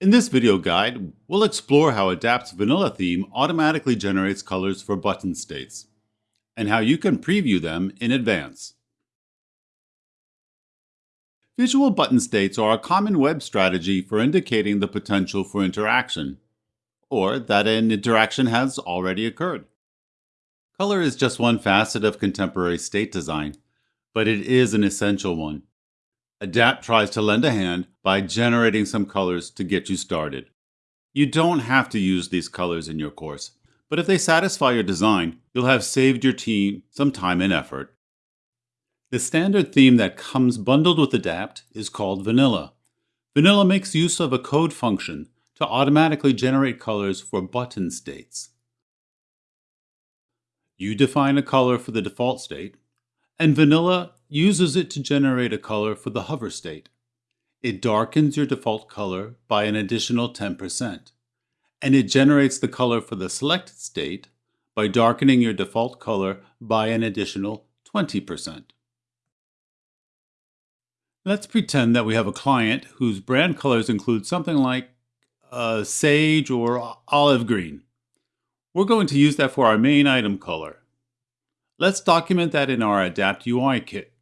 In this video guide, we'll explore how Adapt's vanilla theme automatically generates colors for button states, and how you can preview them in advance. Visual button states are a common web strategy for indicating the potential for interaction, or that an interaction has already occurred. Color is just one facet of contemporary state design, but it is an essential one. Adapt tries to lend a hand by generating some colors to get you started. You don't have to use these colors in your course, but if they satisfy your design, you'll have saved your team some time and effort. The standard theme that comes bundled with Adapt is called Vanilla. Vanilla makes use of a code function to automatically generate colors for button states. You define a color for the default state, and Vanilla uses it to generate a color for the hover state. It darkens your default color by an additional 10%, and it generates the color for the selected state by darkening your default color by an additional 20%. Let's pretend that we have a client whose brand colors include something like uh, sage or olive green. We're going to use that for our main item color. Let's document that in our Adapt UI kit.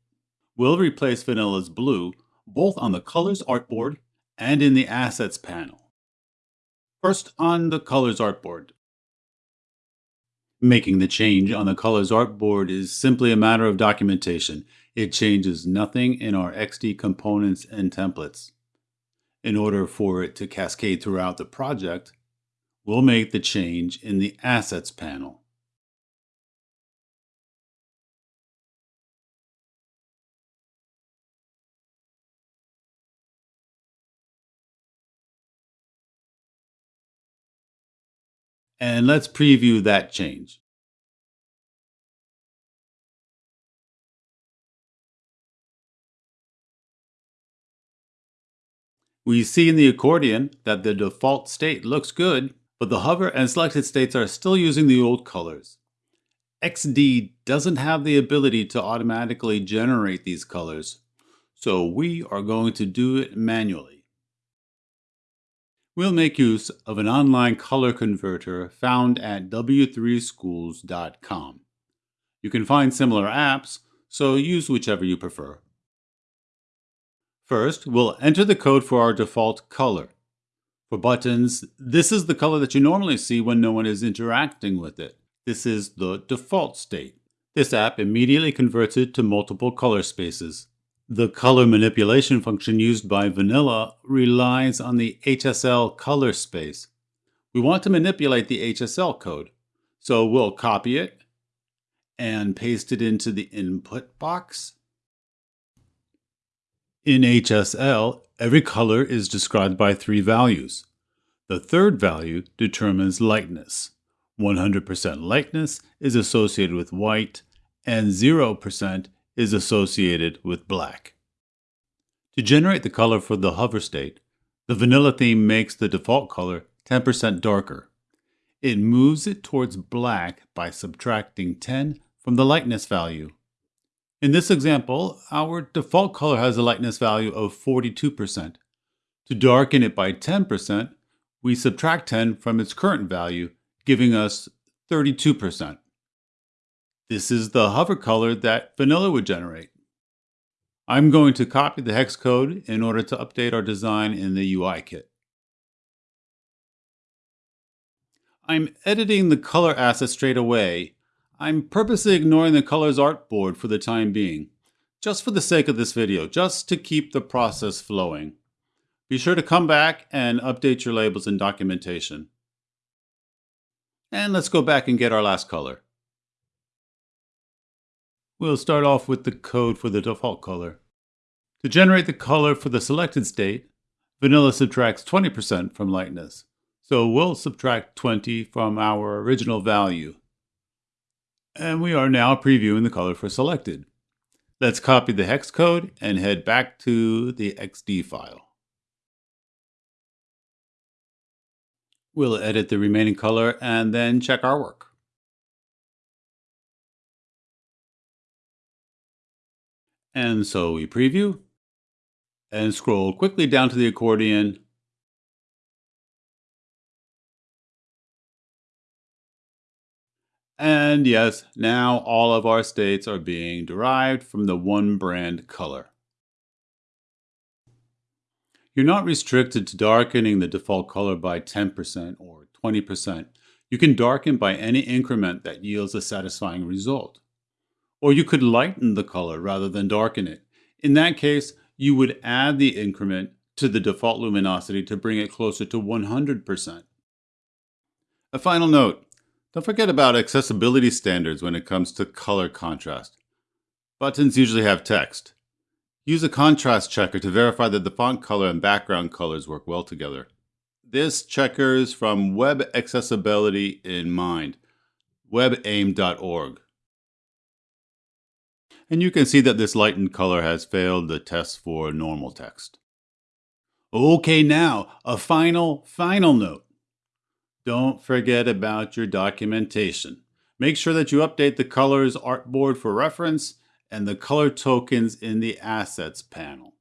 We'll replace Vanilla's blue both on the Colors artboard and in the Assets panel. First, on the Colors artboard. Making the change on the Colors artboard is simply a matter of documentation. It changes nothing in our XD components and templates. In order for it to cascade throughout the project, we'll make the change in the Assets panel. And let's preview that change. We see in the accordion that the default state looks good, but the hover and selected states are still using the old colors. XD doesn't have the ability to automatically generate these colors, so we are going to do it manually. We'll make use of an online color converter found at w3schools.com. You can find similar apps, so use whichever you prefer. First, we'll enter the code for our default color. For buttons, this is the color that you normally see when no one is interacting with it. This is the default state. This app immediately converts it to multiple color spaces. The color manipulation function used by Vanilla relies on the HSL color space. We want to manipulate the HSL code, so we'll copy it and paste it into the input box. In HSL, every color is described by three values. The third value determines lightness. 100% lightness is associated with white, and 0% is associated with black. To generate the color for the hover state, the vanilla theme makes the default color 10% darker. It moves it towards black by subtracting 10 from the lightness value. In this example, our default color has a lightness value of 42%. To darken it by 10%, we subtract 10 from its current value, giving us 32%. This is the hover color that vanilla would generate. I'm going to copy the hex code in order to update our design in the UI kit. I'm editing the color asset straight away. I'm purposely ignoring the colors artboard for the time being, just for the sake of this video, just to keep the process flowing. Be sure to come back and update your labels and documentation. And let's go back and get our last color. We'll start off with the code for the default color. To generate the color for the selected state, vanilla subtracts 20% from lightness. So we'll subtract 20 from our original value. And we are now previewing the color for selected. Let's copy the hex code and head back to the XD file. We'll edit the remaining color and then check our work. And so we preview and scroll quickly down to the accordion. And yes, now all of our states are being derived from the one brand color. You're not restricted to darkening the default color by 10% or 20%. You can darken by any increment that yields a satisfying result. Or you could lighten the color rather than darken it. In that case, you would add the increment to the default luminosity to bring it closer to 100%. A final note, don't forget about accessibility standards when it comes to color contrast. Buttons usually have text. Use a contrast checker to verify that the font color and background colors work well together. This checker is from Web Accessibility in Mind, webaim.org. And you can see that this lightened color has failed the test for normal text. Okay, now, a final, final note. Don't forget about your documentation. Make sure that you update the colors artboard for reference and the color tokens in the Assets panel.